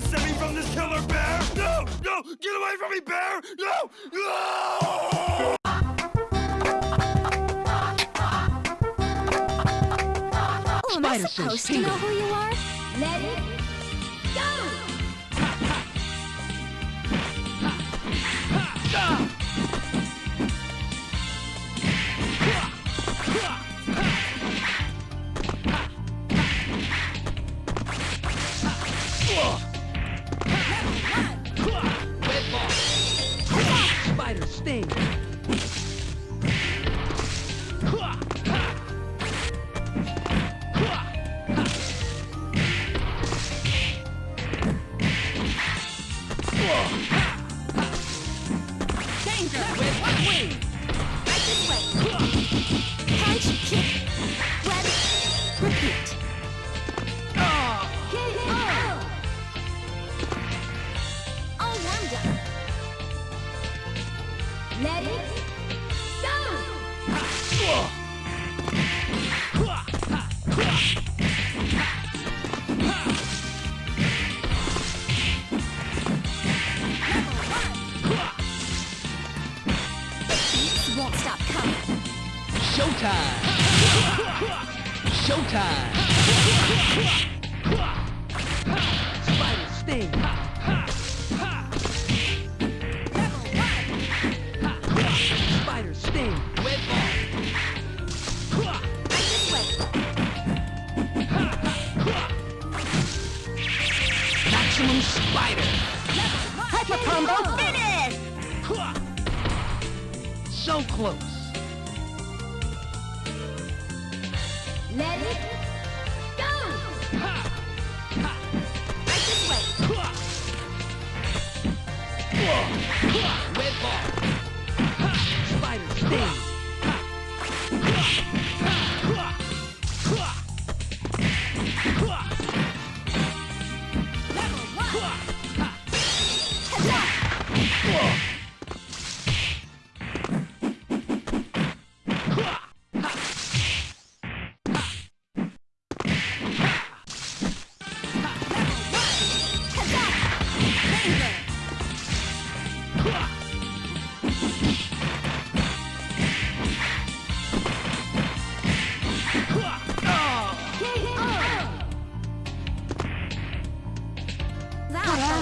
gonna save me from this killer bear? No! No! Get away from me, bear! No! No! Oh, am I Spider says supposed to know who you are? Let it go! Red Sting. Danger! Way! Punch, kick, repeat. Let it! Won't stop coming. Showtime. Showtime. Spider sting. Maximum spider. Hyper combo finish! So close. Let it go! Right this way. Level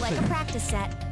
like a practice set.